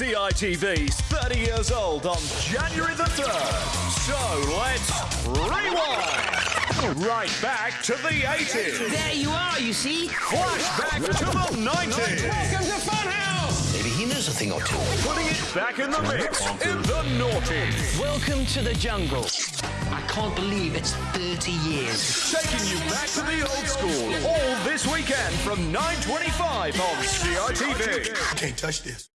CITV's 30 years old on January the 3rd. So let's rewind. Right back to the 80s. There you are, you see. Flashback to the 90s. Welcome to Funhouse! Maybe he knows a thing or two. Putting it back in the mix in the noughties. Welcome to the jungle. I can't believe it's 30 years. Taking you back to the old school. All this weekend from 9.25 on CITV. Can't touch this.